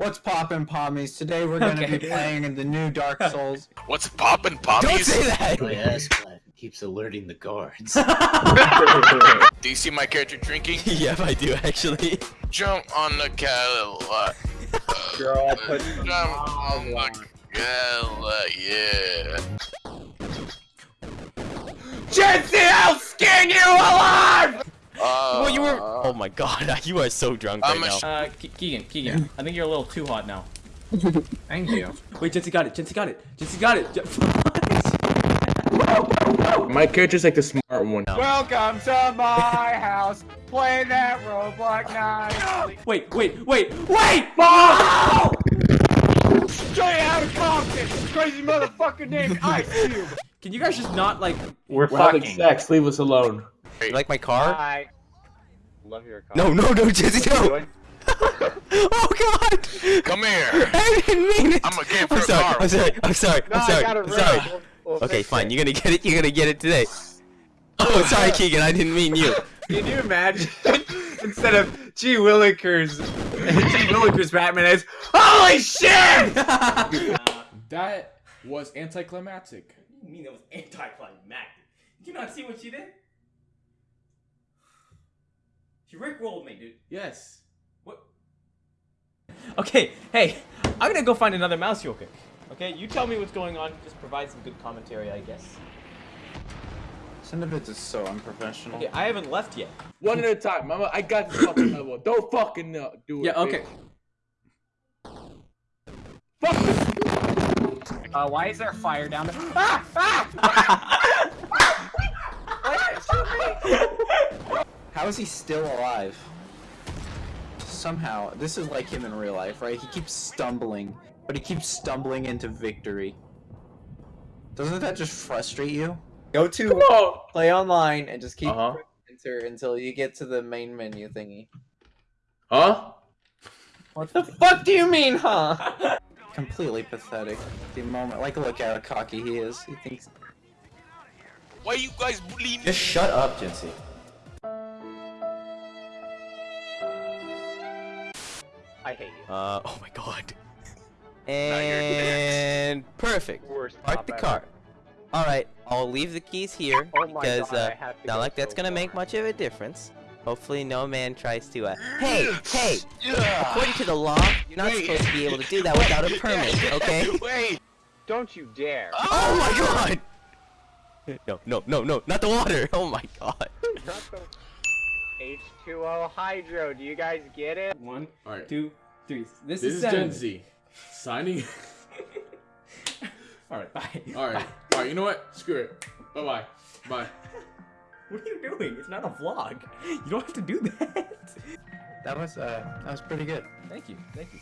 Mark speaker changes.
Speaker 1: What's poppin' pommies? Today we're gonna
Speaker 2: Okay.
Speaker 1: be playing in the new Dark Souls.
Speaker 3: What's poppin'
Speaker 2: pommies?
Speaker 3: Don't
Speaker 2: say that!
Speaker 4: My ass keeps alerting the guards.
Speaker 3: Do you see my character drinking?
Speaker 2: yep, I do actually.
Speaker 3: Jump on the Cadillac.
Speaker 5: Girl, put
Speaker 3: Jump on the Cadillac, yeah.
Speaker 5: Jesse, I'll skin you alive!
Speaker 2: Well, you were. Oh my god, you are so drunk right
Speaker 3: I'm a
Speaker 2: now.
Speaker 6: Uh, Ke- Keegan, Keegan, I think you're a little too hot now.
Speaker 1: Thank you.
Speaker 6: Wait, Jesse got it. Jesse got it. Jesse got it. Je-
Speaker 5: My character's like the smart one.
Speaker 7: Welcome to my house. Play that Roblox night.
Speaker 6: wait, wait, wait, wait!
Speaker 7: Straight out of Compton. Crazy motherfucker named Ice Cube.
Speaker 6: Can you guys just not like?
Speaker 5: We're, having sex. Leave us alone.
Speaker 2: You like my car?
Speaker 7: Hi. Love your car.
Speaker 2: No, no, no, Jesse, no! oh god!
Speaker 3: Come here.
Speaker 2: I didn't mean it!
Speaker 3: I'm a game
Speaker 2: I'm
Speaker 3: for a
Speaker 2: sorry. I'm sorry, I'm sorry,
Speaker 7: No,
Speaker 2: I'm sorry,
Speaker 7: got it
Speaker 2: I'm sorry.
Speaker 7: We'll- we'll
Speaker 2: Okay, fine,
Speaker 7: it.
Speaker 2: you're gonna get it, you're gonna get it today. Oh, sorry, Keegan, I didn't mean you.
Speaker 7: Can you imagine instead of G Willikers, G Willikers Batman is Holy shit!
Speaker 8: That was anticlimactic.
Speaker 6: You mean it was anticlimactic? Did you not see what she did? She rickrolled me, dude.
Speaker 8: Yes.
Speaker 6: What? Okay, hey, I'm gonna go find another mouse real quick. Okay, you tell me what's going on. Just provide some good commentary, I guess.
Speaker 1: Some of it is so unprofessional.
Speaker 6: Okay, I haven't left yet.
Speaker 5: One at a time. Mama, I got this fucking level. Don't fucking uh, do it.
Speaker 6: Yeah, okay.
Speaker 5: bitch. Fuck this.
Speaker 7: Uh, why is there fire down there? Ah! Ah!
Speaker 1: How is he still alive? Somehow, this is like him in real life, right? He keeps stumbling, but he keeps stumbling into victory. Doesn't that just frustrate you?
Speaker 9: Go to
Speaker 5: on.
Speaker 9: play online and just keep
Speaker 5: Uh-huh.
Speaker 9: enter until you get to the main menu thingy.
Speaker 5: Huh?
Speaker 9: What the fuck do you mean, huh?
Speaker 1: Completely pathetic. The moment, like, look at how cocky he is. He thinks
Speaker 3: Why you guys bullying me?
Speaker 2: Just shut up, Jesse.
Speaker 7: I hate you.
Speaker 2: Uh, oh my god.
Speaker 3: you're
Speaker 2: And perfect.
Speaker 7: Worst
Speaker 2: Park the
Speaker 7: ever.
Speaker 2: car. Alright, I'll leave the keys here
Speaker 7: Oh my
Speaker 2: because
Speaker 7: God, I
Speaker 2: uh,
Speaker 7: have to
Speaker 2: not
Speaker 7: go
Speaker 2: like that's
Speaker 7: so
Speaker 2: gonna make much of a difference. Hopefully no man tries to uh Hey, hey! According to the law, you're not
Speaker 3: Wait.
Speaker 2: supposed to be able to do that without a permit, okay?
Speaker 3: Wait.
Speaker 7: Don't you dare.
Speaker 2: Oh my god! No, no, no, no, not the water! Oh my god.
Speaker 7: Not the H2O Hydro. Do you guys get it?
Speaker 6: One,
Speaker 8: Alright.
Speaker 6: two, three. This,
Speaker 8: This
Speaker 6: is
Speaker 8: is. Gen Z. Signing.
Speaker 6: All right, bye.
Speaker 8: Alright. Alright, you know what? Screw it. Bye bye. Bye.
Speaker 6: What are you doing? It's not a vlog. You don't have to do that.
Speaker 1: that was uh, that was pretty good.
Speaker 6: Thank you. Thank you.